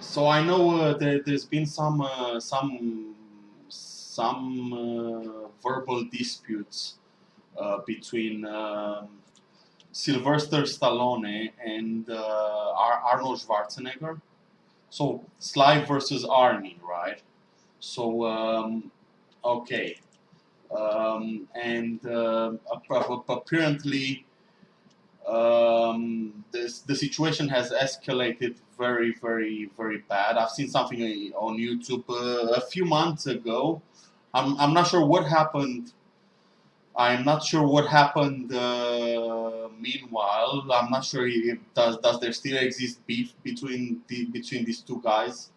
so I know uh, there, there's been some uh, some some uh, verbal disputes between um, Sylvester Stallone and Ar- Arnold Schwarzenegger. So Sly versus Arnie, right? So um, okay, um, and uh, ap- apparently um, this, the situation has escalated very, very, very bad. I've seen something on YouTube uh, a few months ago. I'm, I'm not sure what happened. I'm not sure what happened. Uh, meanwhile, I'm not sure if does does there still exist beef between the, between these two guys.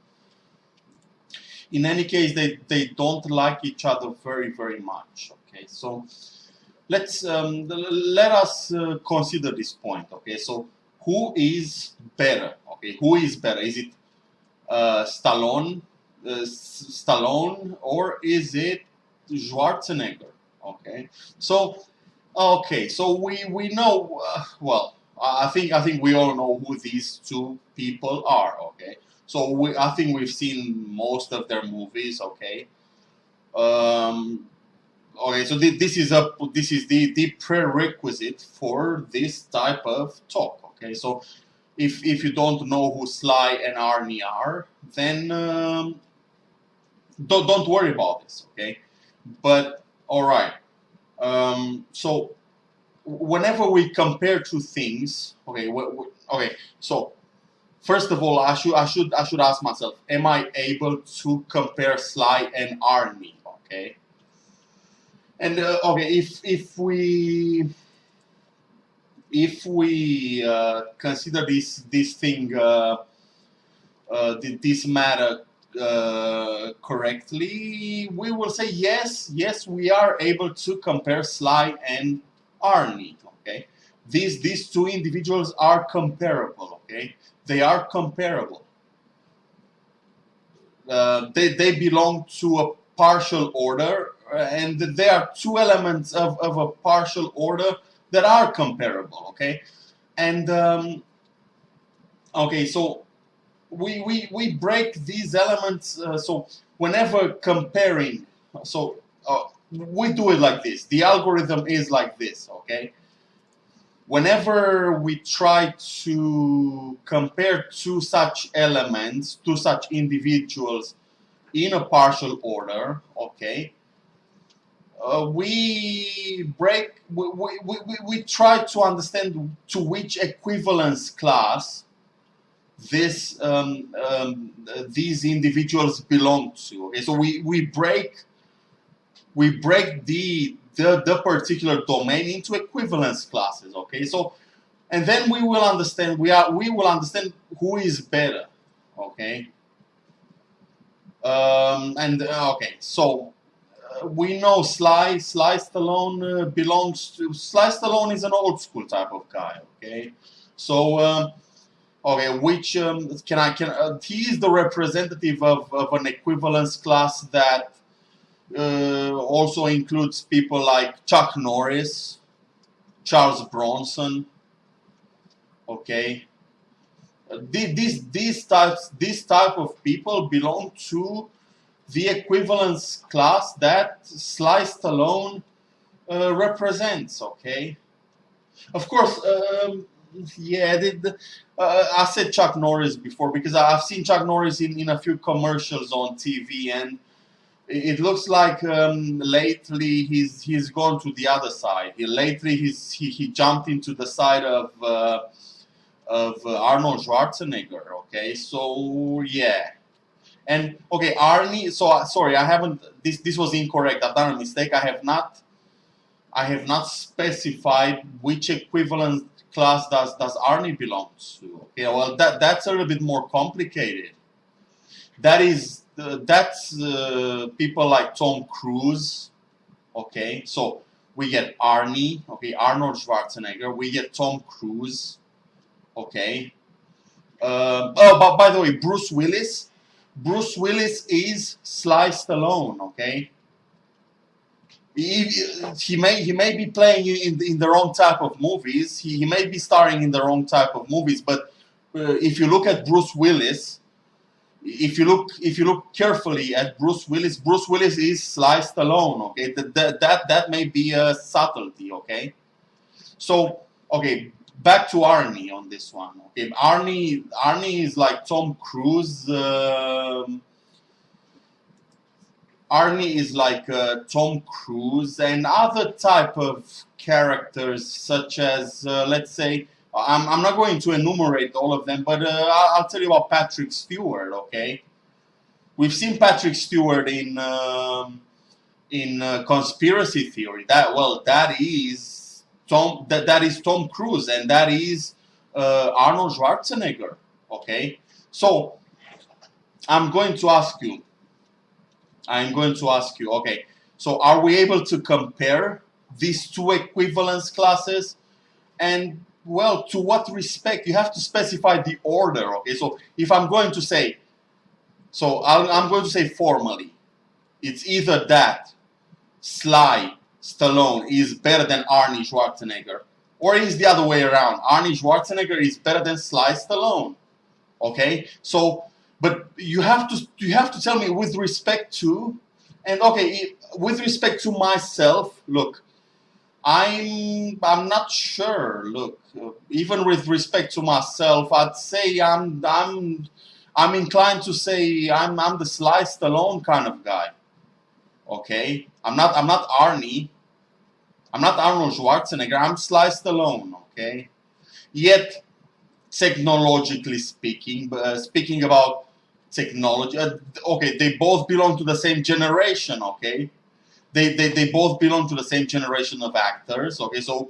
In any case, they they don't like each other very very much. Okay, so let's um, let us uh, consider this point. Okay, so who is better? Okay, who is better? Is it uh, Stallone, uh, Stallone, or is it Schwarzenegger? Okay, so okay, so we we know uh, well. I think I think we all know who these two people are. Okay, so we I think we've seen most of their movies. Okay, um, okay so th- this is a this is the, the prerequisite for this type of talk okay? So if if you don't know who sly and arnie are then um, don't, don't worry about this okay? But all right um, so whenever we compare two things okay okay so first of all i should i should i should ask myself am i able to compare sly and arnie okay and uh, okay, if if we if we uh, consider this this thing uh, uh, this matter uh, correctly, we will say yes, yes, we are able to compare Sly and Arnie. Okay, these these two individuals are comparable. Okay, they are comparable. Uh, they they belong to a partial order and there are two elements of, of a partial order that are comparable, okay? And, um, okay, so we, we, we break these elements, uh, so whenever comparing, so uh, we do it like this. The algorithm is like this, okay? Whenever we try to compare two such elements, two such individuals in a partial order, okay, uh, we break, we, we, we, we try to understand to which equivalence class this um, um, these individuals belong to. Okay, so we, we break we break the, the the particular domain into equivalence classes. Okay, so and then we will understand we are we will understand who is better. Okay. Um, and uh, okay, so we know Sly, Sly Stallone uh, belongs to, Sly Stallone is an old school type of guy, okay? So, um, okay, which, um, can I, can, uh, he is the representative of, of an equivalence class that uh, also includes people like Chuck Norris, Charles Bronson, okay? Uh, these, these types, this type of people belong to the equivalence class that Sly Stallone uh, represents, okay? Of course, um, yeah, the, uh, I said Chuck Norris before because I've seen Chuck Norris in, in a few commercials on TV and it looks like um, lately he's he's gone to the other side. He, lately he's he, he jumped into the side of uh, of uh, Arnold Schwarzenegger. Okay, so yeah, and okay, Arnie. So uh, sorry, I haven't. This this was incorrect. I've done a mistake. I have not. I have not specified which equivalent class does does Arnie belong to. Okay, well that that's a little bit more complicated. That is uh, that's uh, people like Tom Cruise. Okay, so we get Arnie. Okay, Arnold Schwarzenegger. We get Tom Cruise. Okay. Uh, oh, but by the way, Bruce Willis Bruce Willis is Sly Stallone, okay? He, he may he may be playing in the, in the wrong type of movies. He, he may be starring in the wrong type of movies. But uh, if you look at Bruce Willis, if you look if you look carefully at Bruce Willis, Bruce Willis is Sly Stallone. Okay, that that that, that may be a subtlety. Okay, so okay, back to Arnie on this one. Okay, Arnie Arnie is like Tom Cruise. Um, Arnie is like uh, Tom Cruise and other type of characters such as uh, let's say I'm, I'm not going to enumerate all of them, but uh, I'll, tell you about Patrick Stewart. Okay, we've seen Patrick Stewart in um, in uh, conspiracy theory. That well, that is Tom. That that is Tom Cruise, and that is uh, Arnold Schwarzenegger. Okay, so I'm going to ask you. I'm going to ask you. Okay, so are we able to compare these two equivalence classes? And well, to what respect? You have to specify the order, okay? So if I'm going to say, so i am going to say formally, it's either that Sly Stallone is better than Arnie Schwarzenegger, or is the other way around. Arnie Schwarzenegger is better than Sly Stallone, okay? So, but you have to you have to tell me with respect to, and okay, with respect to myself. Look, I'm I'm not sure. Look, even with respect to myself, I'd say I'm I'm I'm inclined to say I'm I'm the Sly Stallone kind of guy. Okay, I'm not I'm not Arnie. I'm not Arnold Schwarzenegger. I'm Sly Stallone. Okay, yet technologically speaking, uh, speaking about technology, uh, okay, they both belong to the same generation. Okay they, they, they both belong to the same generation of actors. Okay, so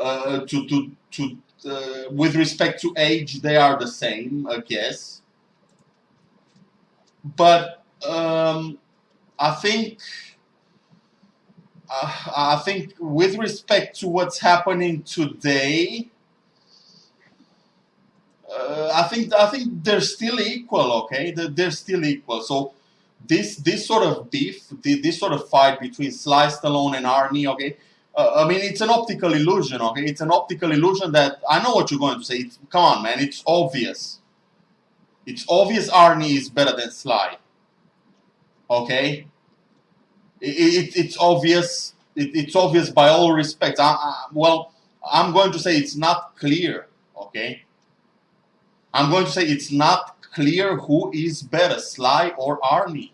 uh, to to to uh, with respect to age, they are the same, I guess. But um, I think I think with respect to what's happening today. Uh, I think I think they're still equal, okay? They're, they're still equal. So this this sort of beef, this sort of fight between Sly Stallone and Arnie, okay, uh, I mean it's an optical illusion, okay, it's an optical illusion that I know what you're going to say. It's, come on, man, it's obvious. It's obvious Arnie is better than Sly. Okay, it it's obvious. It, it's obvious by all respects. I, I, well, I'm going to say it's not clear. Okay, I'm going to say it's not clear who is better, Sly or Arnie.